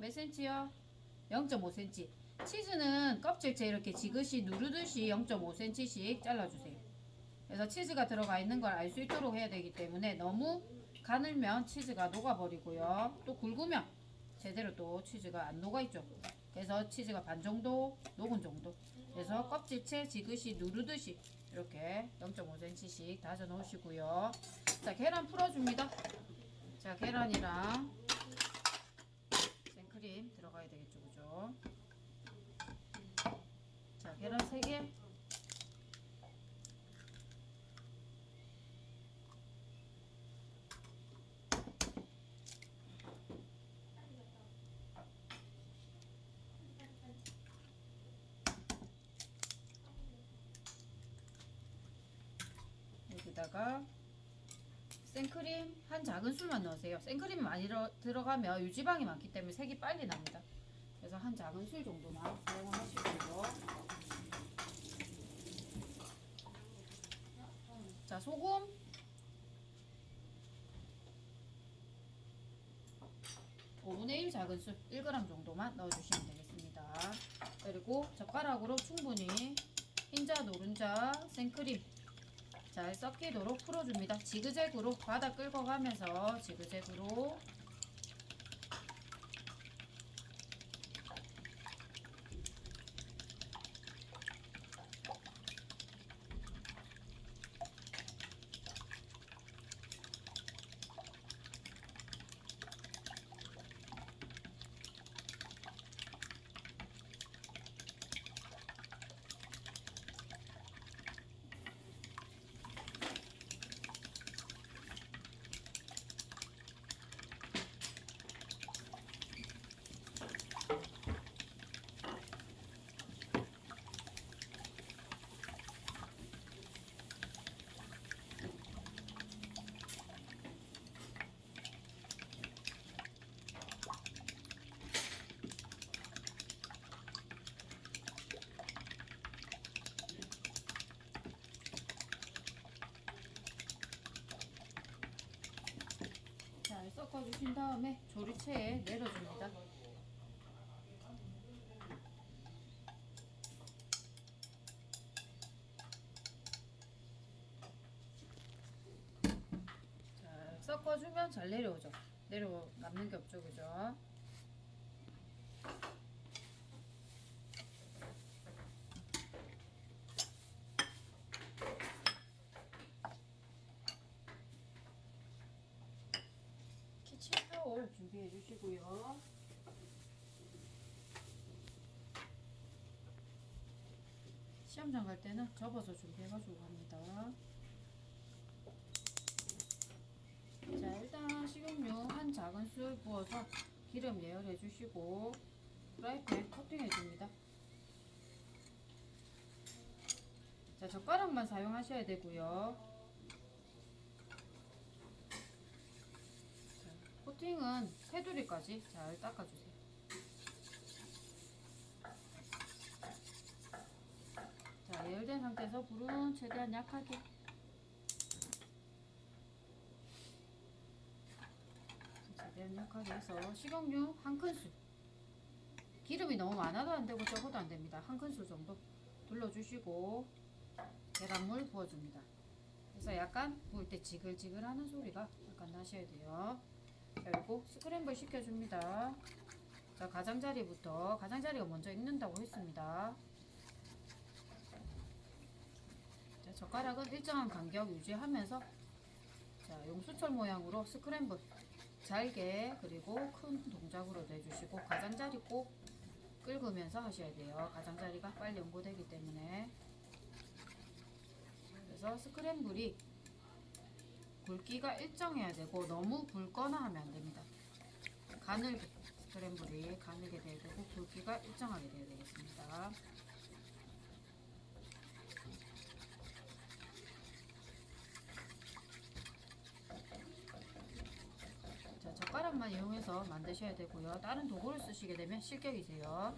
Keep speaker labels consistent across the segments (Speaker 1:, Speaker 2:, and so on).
Speaker 1: 몇 cm요? 0.5cm. 치즈는 껍질째 이렇게 지그시 누르듯이 0.5cm씩 잘라주세요. 그래서 치즈가 들어가 있는 걸 알 수 있도록 해야 되기 때문에 너무 가늘면 치즈가 녹아버리고요. 또 굵으면 제대로 또 치즈가 안 녹아있죠. 그래서 치즈가 반 정도 녹은 정도. 그래서 껍질째 지그시 누르듯이 이렇게 0.5cm씩 다져 놓으시고요. 자, 계란 풀어줍니다. 자, 계란이랑 생 크림 들어가야 되겠죠, 그죠? 자, 계란 3개. 여기다가 생크림 한 작은 술만 넣으세요. 생크림이 많이 들어- 들어가면 유지방이 많기 때문에 색이 빨리 납니다. 그래서 한 작은 술 정도만 사용하시고요. 자, 소금. 오분의1 작은 술 1g 정도만 넣어주시면 되겠습니다. 그리고 젓가락으로 충분히 흰자, 노른자, 생크림 잘 섞이도록 풀어줍니다. 지그재그로 바닥 긁어가면서 지그재그로 잘 섞어주신 다음에 조리체에 내려줍니다. 잘 섞어주면 잘 내려오죠. 내려 남는 게 없죠, 그죠? 키친 타올 준비해 주시고요. 시험장 갈 때는 접어서 준비해가지고 갑니다. 자, 일단 식용유 한 작은 술 부어서 기름 예열해 주시고 프라이팬 코팅해 줍니다. 자, 젓가락만 사용하셔야 되고요. 자, 코팅은 테두리까지 잘 닦아주세요. 자, 예열된 상태에서 불은 최대한 약하게 최대한 약하게 해서 식용유 한 큰술 기름이 너무 많아도 안 되고 적어도 안 됩니다. 한 큰술 정도 둘러주시고 계란물 부어줍니다. 그래서 약간 구울 때 지글지글하는 소리가 약간 나셔야 돼요. 그리고 스크램블 시켜줍니다. 자 가장자리부터 가장자리가 먼저 익는다고 했습니다. 자, 젓가락은 일정한 간격 유지하면서 자 용수철 모양으로 스크램블 잘게 그리고 큰 동작으로 내주시고 가장자리 꼭 긁으면서 하셔야 돼요. 가장자리가 빨리 연고되기 때문에 그래서 스크램블이 굵기가 일정해야 되고 너무 굵거나 하면 안 됩니다. 가늘게 스크램블이 가늘게 돼야 되고 굵기가 일정하게 돼야 되겠습니다. 자, 젓가락만 이용해서 만드셔야 되고요. 다른 도구를 쓰시게 되면 실격이세요.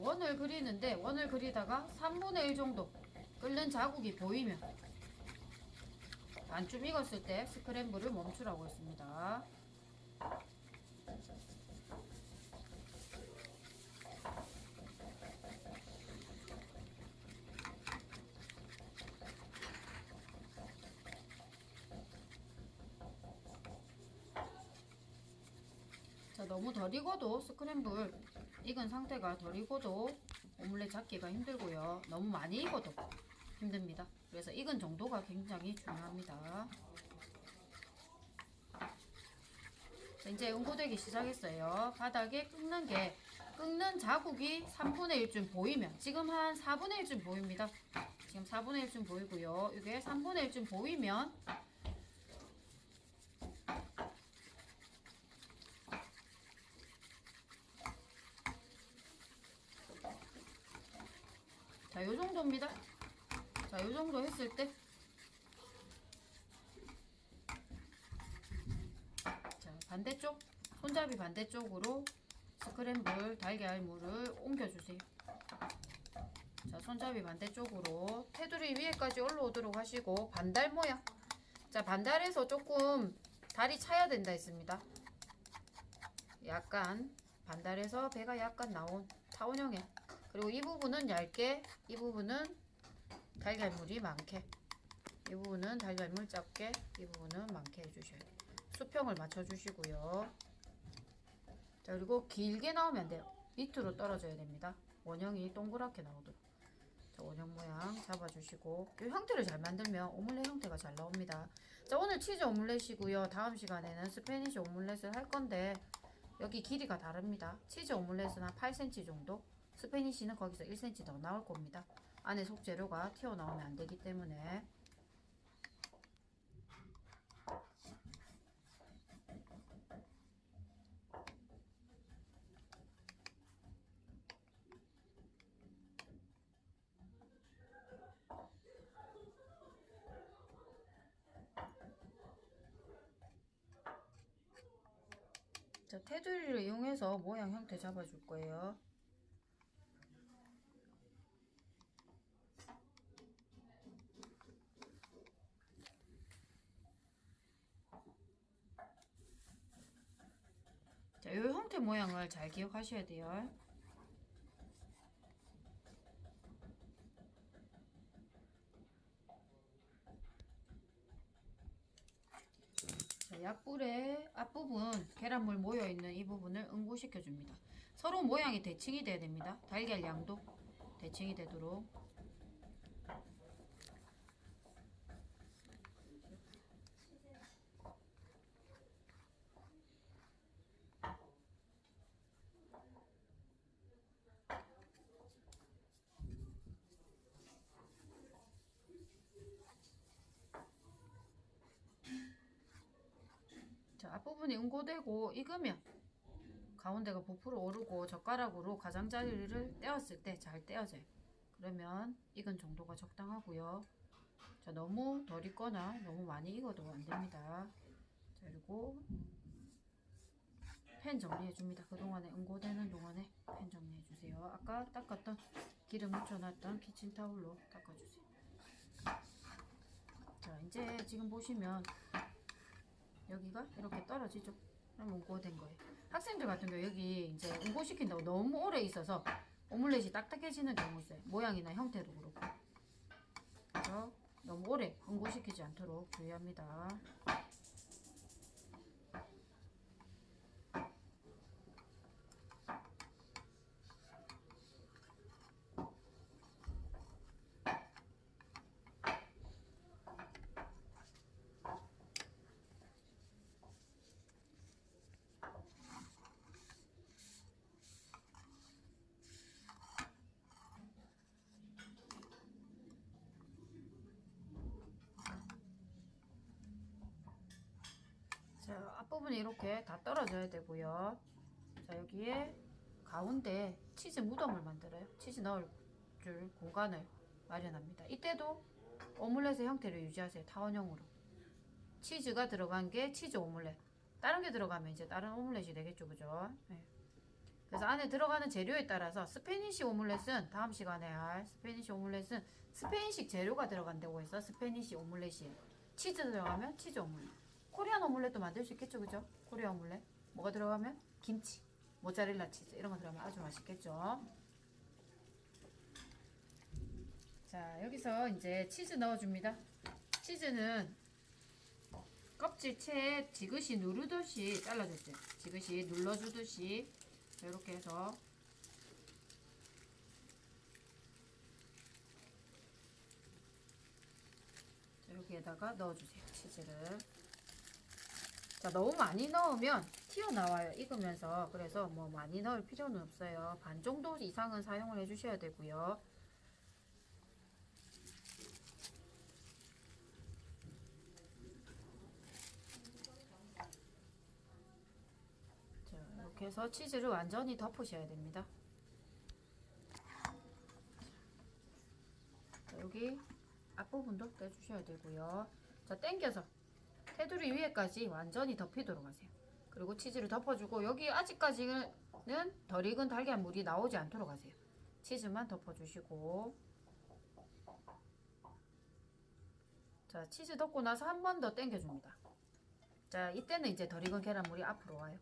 Speaker 1: 원을 그리는데 원을 그리다가 3분의 1 정도 끓는 자국이 보이면 반쯤 익었을 때 스크램블을 멈추라고 했습니다. 자, 너무 덜 익어도 스크램블 익은 상태가 덜 익어도 오믈렛 잡기가 힘들고요. 너무 많이 익어도 힘듭니다. 그래서 익은 정도가 굉장히 중요합니다. 자, 이제 응고되기 시작했어요. 바닥에 끓는 게 끓는 자국이 3분의 1쯤 보이면 지금 한 4분의 1쯤 보입니다. 지금 4분의 1쯤 보이고요. 이게 3분의 1쯤 보이면 자, 요 정도입니다. 자, 요 정도 했을 때 자, 반대쪽 손잡이 반대쪽으로 스크램블 달걀물을 옮겨주세요. 자, 손잡이 반대쪽으로 테두리 위에까지 올라오도록 하시고 반달 모양. 자, 반달에서 조금 다리 차야 된다 했습니다. 약간 반달에서 배가 약간 나온 타원형의 그리고 이 부분은 얇게 이 부분은 달걀물이 많게. 이 부분은 달걀물 작게 이 부분은 많게 해주셔야 돼요. 수평을 맞춰주시고요. 자 그리고 길게 나오면 안 돼요. 밑으로 떨어져야 됩니다. 원형이 동그랗게 나오도록. 자 원형 모양 잡아주시고. 이 형태를 잘 만들면 오믈렛 형태가 잘 나옵니다. 자 오늘 치즈 오믈렛이고요. 다음 시간에는 Spanish 오믈렛을 할 건데 여기 길이가 다릅니다. 치즈 오믈렛은 한 8cm 정도 스페니쉬는 거기서 1cm 더 나올 겁니다. 안에 속재료가 튀어나오면 안 되기 때문에 자, 테두리를 이용해서 모양 형태 잡아줄 거예요. 자, 이 형태 모양을 잘 기억하셔야 돼요. 자, 약불의 앞부분 계란물 모여있는 이 부분을 응고시켜 줍니다. 서로 모양이 대칭이 돼야 됩니다. 달걀 양도 대칭이 되도록 자, 앞 부분이 응고되고 익으면 가운데가 부풀어 오르고 젓가락으로 가장자리를 떼었을 때 잘 떼어져요. 그러면 익은 정도가 적당하고요. 자, 너무 덜 익거나 너무 많이 익어도 안 됩니다. 자, 그리고 팬 정리해 줍니다. 그동안에 응고되는 동안에 팬 정리해 주세요. 아까 닦았던 기름 묻혀놨던 키친타올로 닦아주세요. 자, 이제 지금 보시면 여기가 이렇게 떨어지죠. 그럼 응고된 거예요. 학생들 같은 경우 여기 이제 응고시킨다고 너무 오래 있어서 오믈렛이 딱딱해지는 경우 있어요. 모양이나 형태도 그렇고. 그래서 너무 오래 응고시키지 않도록 주의합니다. 자, 앞부분이 이렇게 다 떨어져야 되고요. 자, 여기에 가운데 치즈 무덤을 만들어요. 치즈 넣어 줄 공간을 마련합니다. 이때도 오믈렛의 형태를 유지하세요. 타원형으로. 치즈가 들어간 게 치즈 오믈렛. 다른 게 들어가면 이제 다른 오믈렛이 되겠죠. 그죠? 네. 그래서 안에 들어가는 재료에 따라서 Spanish 오믈렛은 다음 시간에 할 Spanish 오믈렛은 스페인식 재료가 들어간다고 해서 Spanish 오믈렛이에요. 치즈 들어가면 치즈 오믈렛. 코리안 오믈렛도 만들 수 있겠죠, 그죠? 코리안 오믈렛. 뭐가 들어가면 김치, 모짜렐라 치즈 이런 거 들어가면 아주 맛있겠죠. 자, 여기서 이제 치즈 넣어줍니다. 치즈는 껍질채 지그시 누르듯이 잘라줬어요. 지그시 눌러주듯이 이렇게 해서 자, 여기에다가 넣어주세요. 치즈를. 자, 너무 많이 넣으면 튀어나와요. 익으면서. 그래서 뭐 많이 넣을 필요는 없어요. 반 정도 이상은 사용을 해 주셔야 되고요. 자, 이렇게 해서 치즈를 완전히 덮으셔야 됩니다. 자, 여기 앞부분도 떼주셔야 되고요. 자, 당겨서 테두리 위에까지 완전히 덮이도록 하세요. 그리고 치즈를 덮어주고 여기 아직까지는 덜 익은 달걀 물이 나오지 않도록 하세요. 치즈만 덮어주시고 자, 치즈 덮고 나서 한 번 더 당겨줍니다. 자, 이때는 이제 덜 익은 계란물이 앞으로 와요.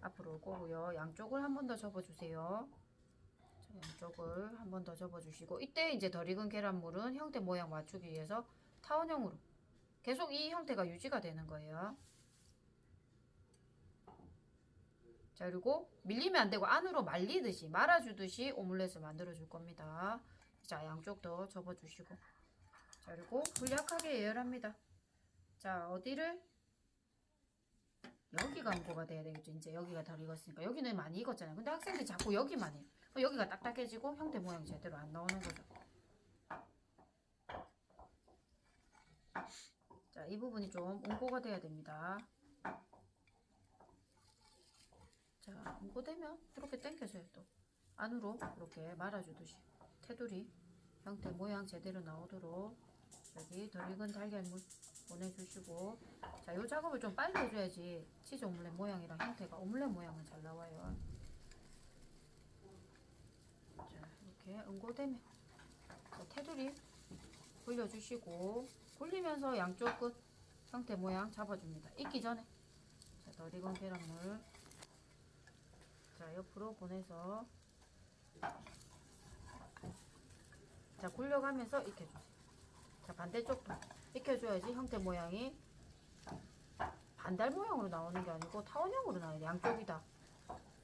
Speaker 1: 앞으로 올 거고요. 양쪽을 한 번 더 접어주세요. 자, 양쪽을 한 번 더 접어주시고 이때 이제 덜 익은 계란물은 형태 모양 맞추기 위해서 타원형으로 계속 이 형태가 유지가 되는 거예요. 자 그리고 밀리면 안 되고 안으로 말리듯이 말아주듯이 오믈렛을 만들어 줄 겁니다. 자 양쪽 더 접어주시고 자 그리고 불 약하게 예열합니다. 자 어디를 여기가 응고가 돼야 되겠죠. 이제 여기가 덜 익었으니까 여기는 많이 익었잖아요. 근데 학생들이 자꾸 여기만 해요. 여기가 딱딱해지고 형태 모양 제대로 안 나오는 거죠. 자, 이 부분이 좀 응고가 돼야 됩니다. 자, 응고되면 이렇게 당겨줘요 또. 안으로 이렇게 말아주듯이 테두리 형태 모양 제대로 나오도록 여기 덜 익은 달걀물 보내주시고 자, 이 작업을 좀 빨리 해줘야지 치즈 오믈렛 모양이랑 형태가 오믈렛 모양은 잘 나와요. 자, 이렇게 응고되면 자, 테두리 굴려주시고 굴리면서 양쪽 끝 형태 모양 잡아줍니다. 익기 전에 자, 덜 익은 계란물 자, 옆으로 보내서 자, 굴려가면서 익혀주세요. 자, 반대쪽도 익혀줘야지 형태 모양이 반달 모양으로 나오는 게 아니고 타원형으로 나와야 돼. 양쪽이 다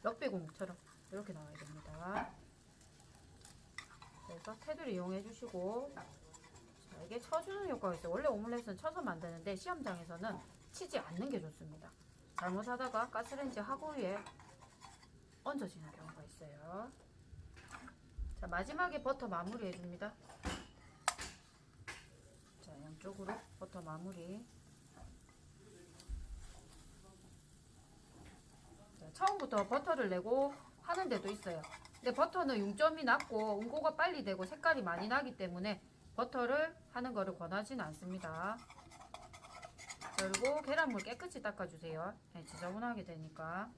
Speaker 1: 럭비공처럼 이렇게 나와야 됩니다. 그래서 테두리 이용해 주시고 자, 이게 쳐주는 효과가 있어요. 원래 오믈렛은 쳐서 만드는데 시험장에서는 치지 않는 게 좋습니다. 잘못하다가 가스레인지 하고 위에 얹어지는 경우가 있어요. 자 마지막에 버터 마무리 해줍니다. 자 양쪽으로 버터 마무리. 자, 처음부터 버터를 내고 하는 데도 있어요. 근데 버터는 융점이 낮고 응고가 빨리 되고 색깔이 많이 나기 때문에 버터를 하는 거를 권하지는 않습니다. 그리고 계란물 깨끗이 닦아주세요. 네, 지저분하게 되니까.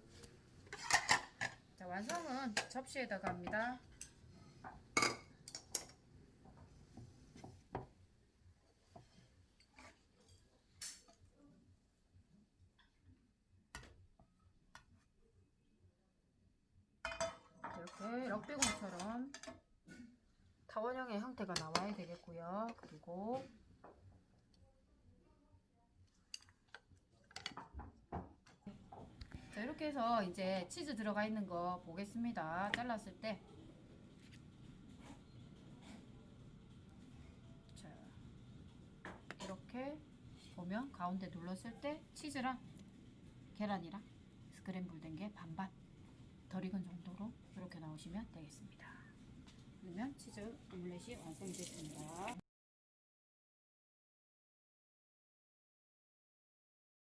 Speaker 1: 자, 완성은 접시에다가 합니다. 이렇게 럭비공처럼 타원형의 형태가 나와야 되겠고요. 그리고 자, 이렇게 해서 이제 치즈 들어가 있는 거 보겠습니다. 잘랐을 때. 자, 이렇게 보면 가운데 눌렀을 때 치즈랑 계란이랑 스크램블 된 게 반반 덜 익은 정도로 이렇게 나오시면 되겠습니다. 그러면 치즈 오믈렛이 완성됐습니다.